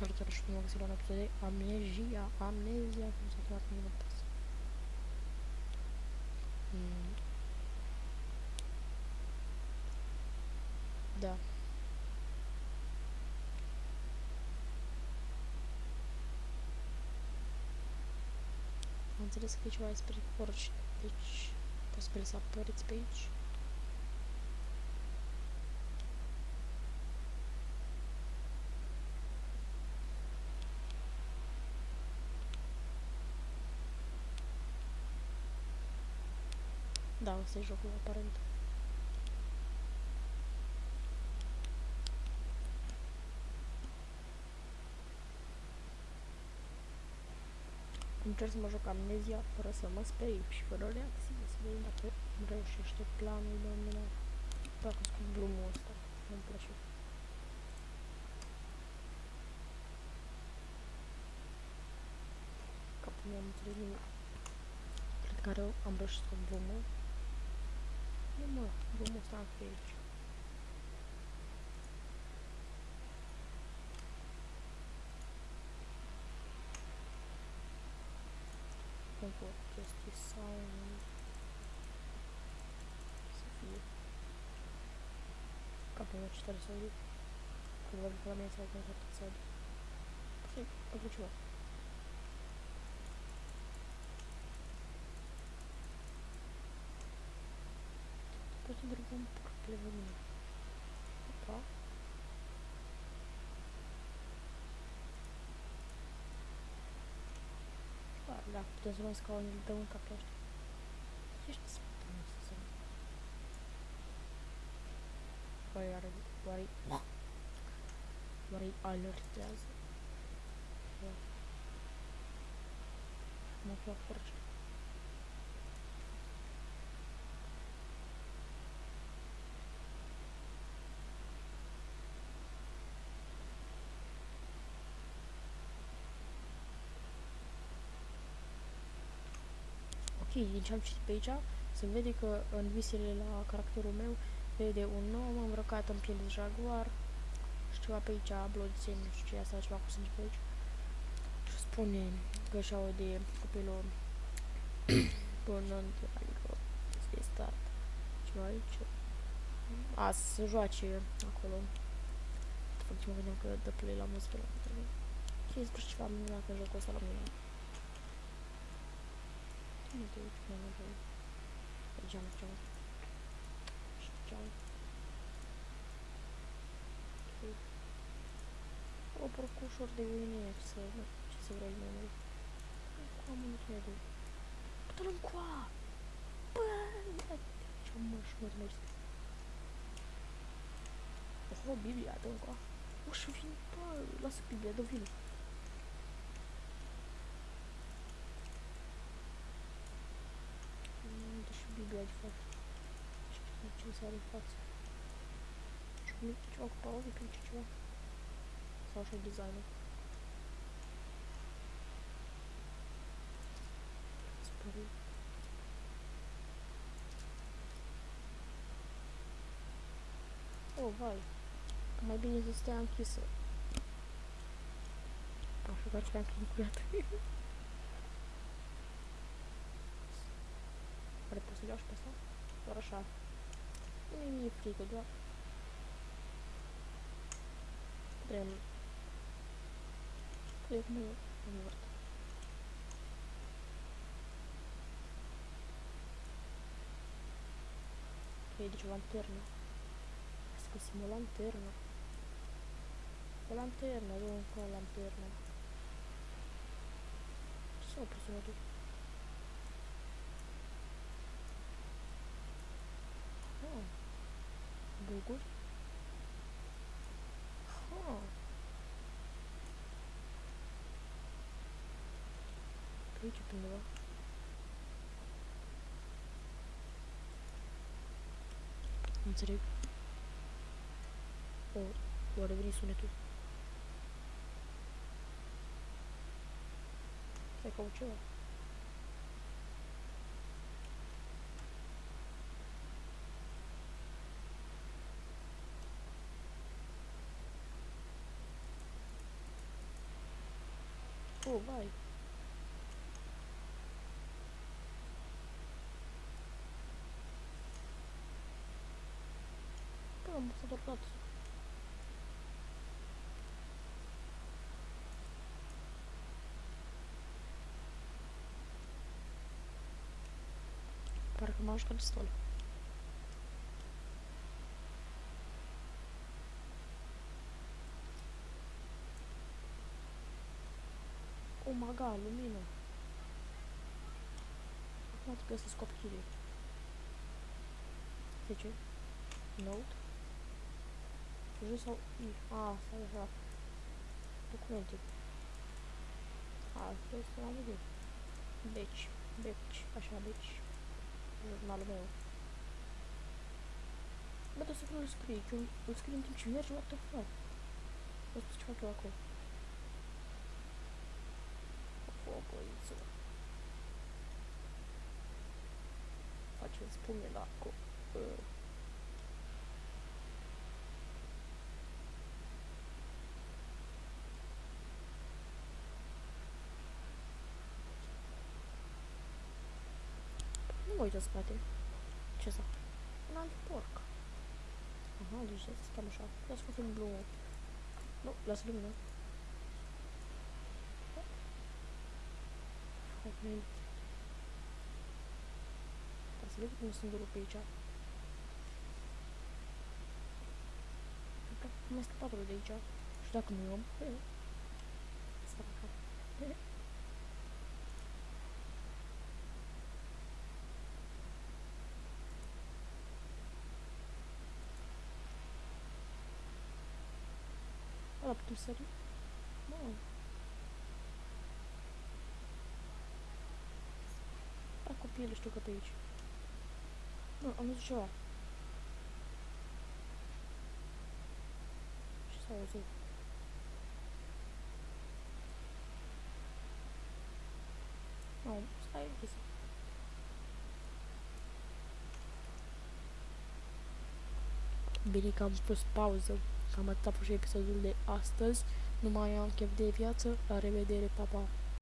Salutare și bine găsit la un episod de Amnesia, Amnesia, cum s-a chemat în inventați. Mm. Da. Am înțeles că e ceva despre porci, deci posibil să apăreți pe aici. Da, ăsta e jocul, aparent. Încerc să mă joc amnezia fără să mă speri și fără reacții, să vedem dacă îmi reușește planul de mine. Dacă scot blumul ăsta, nu-mi place. Capul meu am înțeles nimic. Cred că are, am reușit să scot Vamos lá, vou mostrar aqui verde. Um pouco de descrição. Acabou a titulação ali. Agora vou falar mensagem que eu já tô Sim, eu continuo. в другом проплыву. Опа. А, да, подозреваю, сказал, не довольно как я. Я же не смотрю на сцену. Варий алерт yazdı. Motor kurşun. Ok, din ce am citit pe aici, se vede că în visele la caracterul meu vede un om îmbrăcat în piele de jaguar și ceva pe aici, bloodsen, nu știu ce e asta, ceva cu sânge pe aici. Și spune că și aude copilul punând, adică este start ceva aici. A, să se joace acolo. Fac ce mă gândeam că dă play la muzică la mine. Și despre ceva minunat în jocul ăsta la mine. Nu te uiți mai mult pe geam, geam. Și geam. O porc ușor de uine, ce să, ce să vrei mai mult. Cu am un credu. Pută-l încoa! Bă, ce mă șmăr mergi. Oho, Biblia, dă încoa. O, și vin, bă, lasă Biblia, dă vină. не соревноваться. Шумит чувак, по-моему, пинчу чувак. С вашим дизайном. Спорю. О, вай. Мобильный систем кисы. Пошел, короче, как никуда. Предпоследешь, послал? Хорошо. ไม่มีฟรีกดด้วยเริ่มเรียกมือ io dicevo lanterna. Scusiamo lanterna la lanterna dove è la lanterna? Sono preso tutto Google. Huh. Ключик не было. Înțeleg. O, o reveni sunetul. Stai caut ceva. пошел, бай. Там собраться. Парк, а можешь консоль. M-am jucat destul. Oh my god, lumină. Acum trebuie să scop chelie. 10. Note. Jos sau I? A, stai așa. Documente. A, trebuie să am idee. Deci, deci, așa, deci. Jurnalul meu. Bă, dar să nu-l scrii, că îl scrii în timp ce mergi, what the fuck? Vă spus ce fac eu acolo. Focăiță. Faceți pumne la acolo. Uh. Nu mă uit în spate. Ce să? Un alt porc. Aha, deci să stăm așa. Lasă că film blue. Nu, lasă lumina. отменить. Разве на сундук печат? Вместо подруги идет. Что к ним? Собака. Лапки сори. Ну, copiii știu că pe aici. Nu, am văzut ceva. Ce s-a auzit? Nu, stai închisă. Bine că am pus pauză. Cam atât a fost și episodul de astăzi. Nu mai am chef de viață. La revedere, papa! Pa.